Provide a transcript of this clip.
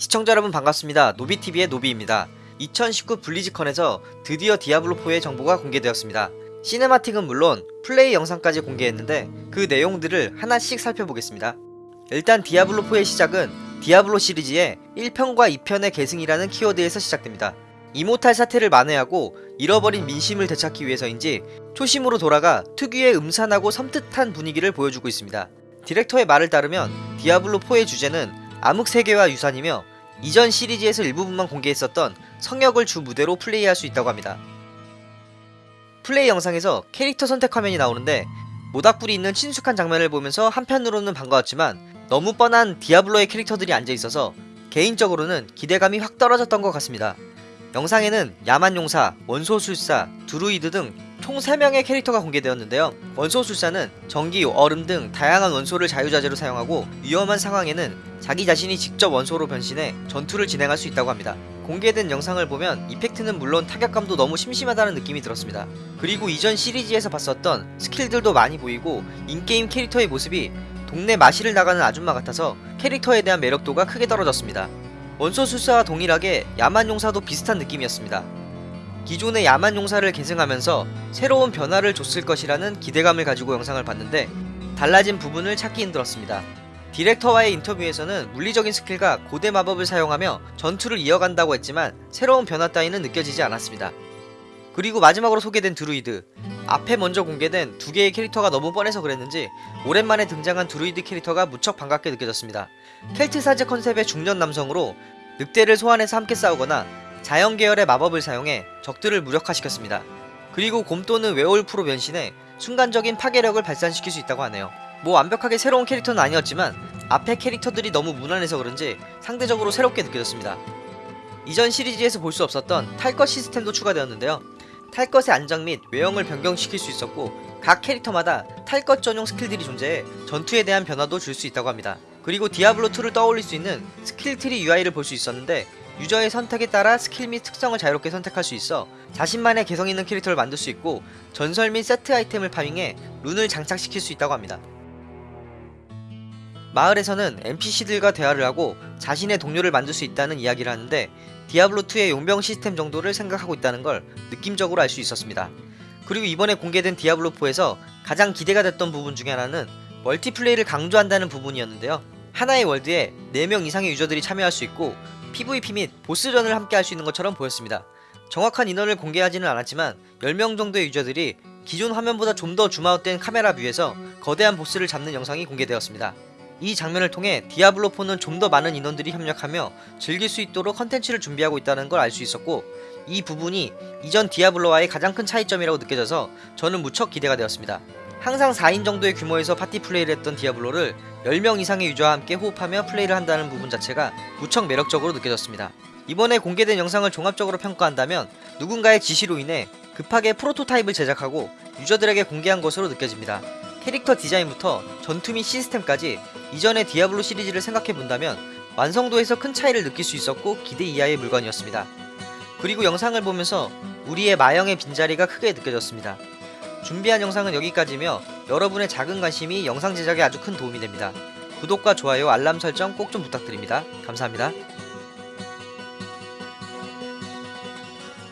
시청자 여러분 반갑습니다. 노비TV의 노비입니다. 2019 블리즈컨에서 드디어 디아블로4의 정보가 공개되었습니다. cinematic은 물론 플레이 영상까지 공개했는데 그 내용들을 하나씩 살펴보겠습니다. 일단 디아블로4의 시작은 디아블로 시리즈의 1편과 2편의 계승이라는 키워드에서 시작됩니다. 이모탈 사태를 만회하고 잃어버린 민심을 되찾기 위해서인지 초심으로 돌아가 특유의 음산하고 섬뜩한 분위기를 보여주고 있습니다. 디렉터의 말을 따르면 디아블로4의 주제는 암흑 세계와 유산이며 이전 시리즈에서 일부분만 공개했었던 성역을 주 무대로 플레이할 수 있다고 합니다. 플레이 영상에서 캐릭터 선택 화면이 나오는데 모닥불이 있는 친숙한 장면을 보면서 한편으로는 반가웠지만 너무 뻔한 디아블로의 캐릭터들이 앉아있어서 개인적으로는 기대감이 확 떨어졌던 것 같습니다. 영상에는 야만용사, 원소술사, 드루이드 등 총 3명의 캐릭터가 공개되었는데요. 원소술사는 전기, 얼음 등 다양한 원소를 자유자재로 사용하고 위험한 상황에는 자기 자신이 직접 원소로 변신해 전투를 진행할 수 있다고 합니다. 공개된 영상을 보면 이펙트는 물론 타격감도 너무 심심하다는 느낌이 들었습니다. 그리고 이전 시리즈에서 봤었던 스킬들도 많이 보이고 인게임 캐릭터의 모습이 동네 마실을 나가는 아줌마 같아서 캐릭터에 대한 매력도가 크게 떨어졌습니다. 원소술사와 동일하게 야만용사도 비슷한 느낌이었습니다. 기존의 야만 용사를 계승하면서 새로운 변화를 줬을 것이라는 기대감을 가지고 영상을 봤는데 달라진 부분을 찾기 힘들었습니다. 디렉터와의 인터뷰에서는 물리적인 skill과 고대 마법을 사용하며 전투를 이어간다고 했지만 새로운 변화 따위는 느껴지지 않았습니다. 그리고 마지막으로 소개된 드루이드 앞에 먼저 공개된 두 개의 캐릭터가 너무 뻔해서 그랬는지 오랜만에 등장한 드루이드 캐릭터가 무척 반갑게 느껴졌습니다. 켈트 사제 컨셉의 중년 남성으로 늑대를 소환해서 함께 싸우거나 자연 계열의 마법을 사용해 적들을 무력화시켰습니다. 그리고 곰또는 werewolf로 변신해 순간적인 파괴력을 발산시킬 수 있다고 하네요. 뭐 완벽하게 새로운 캐릭터는 아니었지만 앞에 캐릭터들이 너무 무난해서 그런지 상대적으로 새롭게 느껴졌습니다. 이전 시리즈에서 볼 수 없었던 탈것 시스템도 추가되었는데요. 탈것의 안장 및 외형을 변경시킬 수 있었고 각 캐릭터마다 탈것 전용 skill들이 존재해 전투에 대한 변화도 줄 수 있다고 합니다. 그리고 디아블로2를 떠올릴 수 있는 skill tree UI를 볼 수 있었는데 유저의 선택에 따라 스킬 및 특성을 자유롭게 선택할 수 있어 자신만의 개성 있는 캐릭터를 만들 수 있고 전설 및 세트 아이템을 farming해 룬을 장착시킬 수 있다고 합니다. 마을에서는 NPC들과 대화를 하고 자신의 동료를 만들 수 있다는 이야기를 하는데 디아블로2의 용병 시스템 정도를 생각하고 있다는 걸 느낌적으로 알 수 있었습니다. 그리고 이번에 공개된 디아블로4에서 가장 기대가 됐던 부분 중에 하나는 멀티플레이를 강조한다는 부분이었는데요. 하나의 월드에 4명 이상의 유저들이 참여할 수 있고 PVP 및 보스전을 함께 할 수 있는 것처럼 보였습니다. 정확한 인원을 공개하지는 않았지만 10명 정도의 유저들이 기존 화면보다 좀 더 zoom out된 카메라 view에서 거대한 보스를 잡는 영상이 공개되었습니다. 이 장면을 통해 디아블로4는 좀 더 많은 인원들이 협력하며 즐길 수 있도록 컨텐츠를 준비하고 있다는 걸 알 수 있었고 이 부분이 이전 디아블로와의 가장 큰 차이점이라고 느껴져서 저는 무척 기대가 되었습니다. 항상 4인 정도의 규모에서 파티 플레이를 했던 디아블로를 10명 이상의 유저와 함께 호흡하며 플레이를 한다는 부분 자체가 무척 매력적으로 느껴졌습니다. 이번에 공개된 영상을 종합적으로 평가한다면 누군가의 지시로 인해 급하게 프로토타입을 제작하고 유저들에게 공개한 것으로 느껴집니다. 캐릭터 디자인부터 전투 및 시스템까지 이전의 디아블로 시리즈를 생각해본다면 완성도에서 큰 차이를 느낄 수 있었고 기대 이하의 물건이었습니다. 그리고 영상을 보면서 우리의 마영의 빈자리가 크게 느껴졌습니다. 준비한 영상은 여기까지며 여러분의 작은 관심이 영상 제작에 아주 큰 도움이 됩니다. 구독과 좋아요 알람 설정 꼭 좀 부탁드립니다. 감사합니다.